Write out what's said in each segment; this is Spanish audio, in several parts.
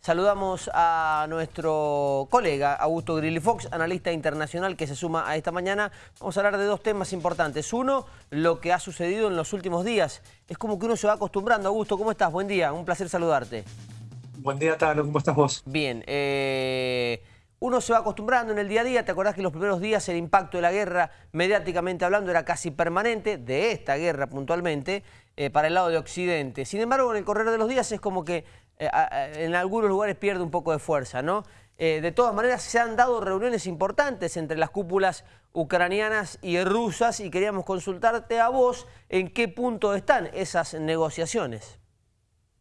Saludamos a nuestro colega Augusto Grilly Fox, analista internacional que se suma a esta mañana. Vamos a hablar de dos temas importantes. Uno, lo que ha sucedido en los últimos días. Es como que uno se va acostumbrando. Augusto, ¿cómo estás? Buen día, un placer saludarte. Buen día, Tano. ¿Cómo estás vos? Bien. Eh, uno se va acostumbrando en el día a día. ¿Te acordás que los primeros días el impacto de la guerra, mediáticamente hablando, era casi permanente, de esta guerra puntualmente, eh, para el lado de Occidente? Sin embargo, en el correr de los días es como que eh, en algunos lugares pierde un poco de fuerza, ¿no? Eh, de todas maneras, se han dado reuniones importantes entre las cúpulas ucranianas y rusas y queríamos consultarte a vos en qué punto están esas negociaciones.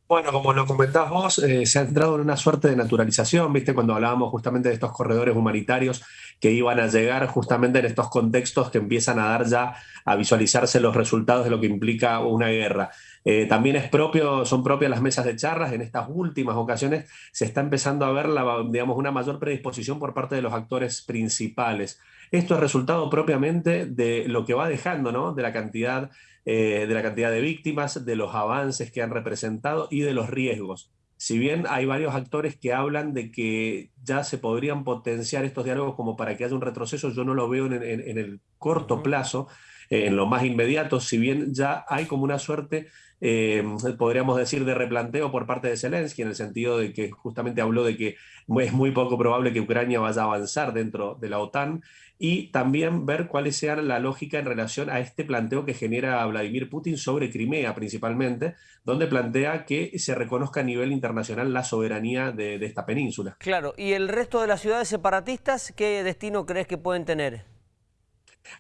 Bueno, como lo comentás vos, eh, se ha entrado en una suerte de naturalización, ¿viste? Cuando hablábamos justamente de estos corredores humanitarios que iban a llegar justamente en estos contextos que empiezan a dar ya a visualizarse los resultados de lo que implica una guerra. Eh, también es propio, son propias las mesas de charlas. En estas últimas ocasiones se está empezando a ver la, digamos, una mayor predisposición por parte de los actores principales. Esto es resultado propiamente de lo que va dejando, ¿no? de, la cantidad, eh, de la cantidad de víctimas, de los avances que han representado y de los riesgos. Si bien hay varios actores que hablan de que ya se podrían potenciar estos diálogos como para que haya un retroceso, yo no lo veo en, el corto plazo, en lo más inmediato, si bien ya hay como una suerte eh, podríamos decir, de replanteo por parte de Zelensky, en el sentido de que justamente habló de que es muy poco probable que Ucrania vaya a avanzar dentro de la OTAN, y también ver cuál sea la lógica en relación a este planteo que genera Vladimir Putin sobre Crimea principalmente, donde plantea que se reconozca a nivel internacional la soberanía de, de esta península. Claro, ¿y el resto de las ciudades separatistas qué destino crees que pueden tener?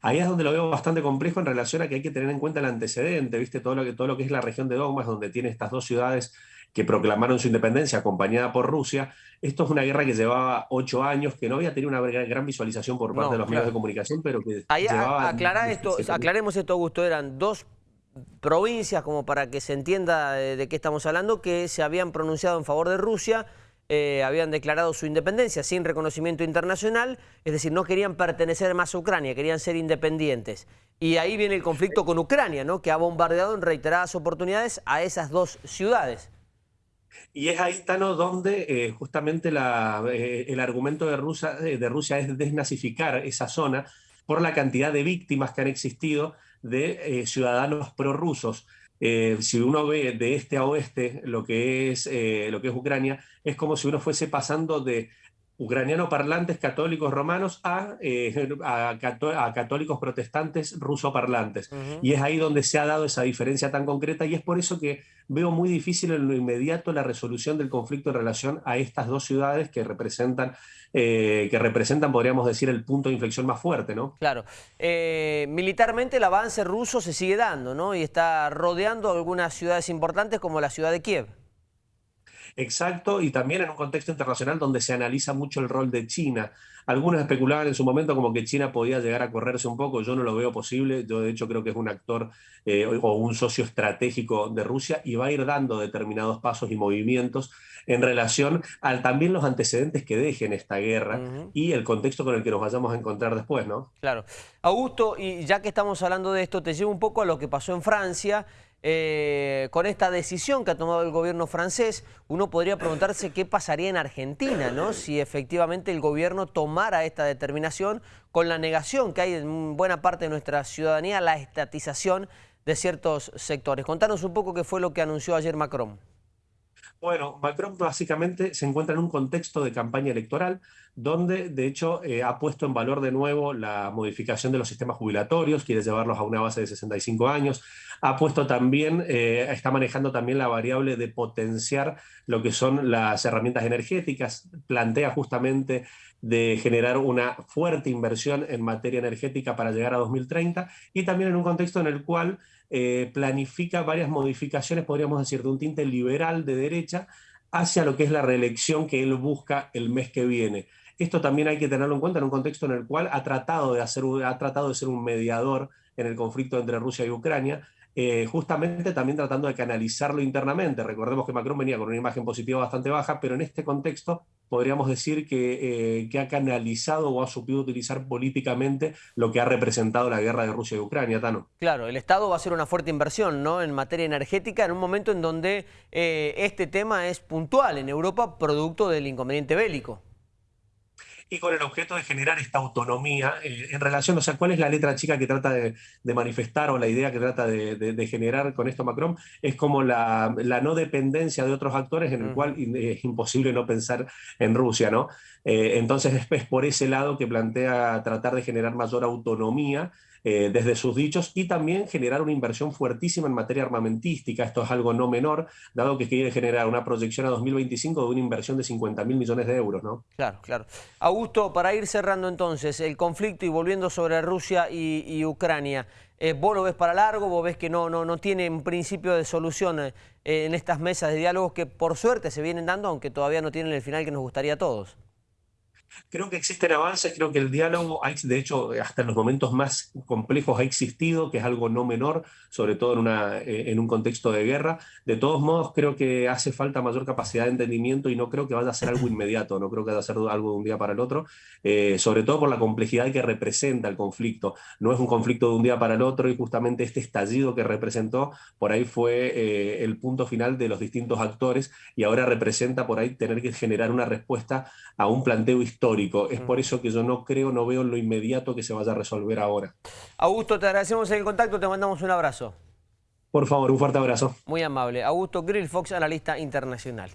Ahí es donde lo veo bastante complejo en relación a que hay que tener en cuenta el antecedente, ¿viste? Todo lo que, todo lo que es la región de Donbass, donde tiene estas dos ciudades que proclamaron su independencia acompañada por Rusia. Esto es una guerra que llevaba ocho años, que no había tenido una gran visualización por parte de los medios de comunicación, pero que Ahí esto, aclaremos esto, Augusto, eran dos provincias, como para que se entienda de qué estamos hablando, que se habían pronunciado en favor de Rusia, eh, habían declarado su independencia sin reconocimiento internacional, es decir, no querían pertenecer más a Ucrania, querían ser independientes. Y ahí viene el conflicto con Ucrania, ¿no? que ha bombardeado en reiteradas oportunidades a esas dos ciudades. Y es ahí, Tano, donde eh, justamente eh, el argumento de Rusia, de Rusia es desnazificar esa zona por la cantidad de víctimas que han existido de ciudadanos prorrusos. Eh, si uno ve de este a oeste lo que, es, eh, lo que es Ucrania, es como si uno fuese pasando de ucranianos parlantes católicos romanos a, eh, a, católicos protestantes ruso parlantes. Y es ahí donde se ha dado esa diferencia tan concreta y es por eso que veo muy difícil en lo inmediato la resolución del conflicto en relación a estas dos ciudades que representan, eh, que representan podríamos decir, el punto de inflexión más fuerte. ¿no? Claro. Eh, militarmente el avance ruso se sigue dando ¿no? y está rodeando algunas ciudades importantes como la ciudad de Kiev. Exacto, y también en un contexto internacional donde se analiza mucho el rol de China. Algunos especulaban en su momento como que China podía llegar a correrse un poco, yo no lo veo posible, yo de hecho creo que es un actor eh, o un socio estratégico de Rusia y va a ir dando determinados pasos y movimientos en relación a también los antecedentes que dejen esta guerra y el contexto con el que nos vayamos a encontrar después, ¿no? Claro. Augusto, y ya que estamos hablando de esto, te llevo un poco a lo que pasó en Francia, eh, con esta decisión que ha tomado el gobierno francés, uno podría preguntarse qué pasaría en Argentina, ¿no? si efectivamente el gobierno tomara esta determinación con la negación que hay en buena parte de nuestra ciudadanía, la estatización de ciertos sectores. Contanos un poco qué fue lo que anunció ayer Macron. Bueno, Macron básicamente se encuentra en un contexto de campaña electoral donde de hecho eh, ha puesto en valor de nuevo la modificación de los sistemas jubilatorios, quiere llevarlos a una base de 65 años, ha puesto también, eh, está manejando también la variable de potenciar lo que son las herramientas energéticas, plantea justamente de generar una fuerte inversión en materia energética para llegar a 2030 y también en un contexto en el cual eh, planifica varias modificaciones, podríamos decir, de un tinte liberal de derecha hacia lo que es la reelección que él busca el mes que viene. Esto también hay que tenerlo en cuenta en un contexto en el cual ha tratado de, hacer, ha tratado de ser un mediador en el conflicto entre Rusia y Ucrania, eh, justamente también tratando de canalizarlo internamente. Recordemos que Macron venía con una imagen positiva bastante baja, pero en este contexto podríamos decir que, eh, que, ha canalizado o ha supido utilizar políticamente lo que ha representado la guerra de Rusia y Ucrania, Tano. Claro, el Estado va a hacer una fuerte inversión ¿no? en materia energética en un momento en donde eh, este tema es puntual en Europa producto del inconveniente bélico y con el objeto de generar esta autonomía eh, en relación, o sea, cuál es la letra chica que trata de, manifestar o la idea que trata de, generar con esto Macron, es como la, no dependencia de otros actores en el cual es imposible no pensar en Rusia, ¿no? Eh, entonces es por ese lado que plantea tratar de generar mayor autonomía eh, desde sus dichos y también generar una inversión fuertísima en materia armamentística. Esto es algo no menor, dado que quiere generar una proyección a 2025 de una inversión de 50 mil millones de euros. ¿no? Claro, claro. Augusto, para ir cerrando entonces, el conflicto y volviendo sobre Rusia y, Ucrania, eh, ¿vos lo ves para largo? ¿Vos ves que no, no, no tiene un principio de solución eh, en estas mesas de diálogos que por suerte se vienen dando, aunque todavía no tienen el final que nos gustaría a todos? Creo que existen avances, creo que el diálogo, de hecho, hasta en los momentos más complejos ha existido, que es algo no menor, sobre todo en, una, eh, en un contexto de guerra. De todos modos, creo que hace falta mayor capacidad de entendimiento y no creo que vaya a ser algo inmediato, no creo que vaya a ser algo de un día para el otro, eh, sobre todo por la complejidad que representa el conflicto. No es un conflicto de un día para el otro y justamente este estallido que representó, por ahí fue eh, el punto final de los distintos actores y ahora representa por ahí tener que generar una respuesta a un planteo histórico es por eso que yo no creo, no veo en lo inmediato que se vaya a resolver ahora. Augusto, te agradecemos el contacto, te mandamos un abrazo. Por favor, un fuerte abrazo. Muy amable. Augusto Grill Fox, analista internacional.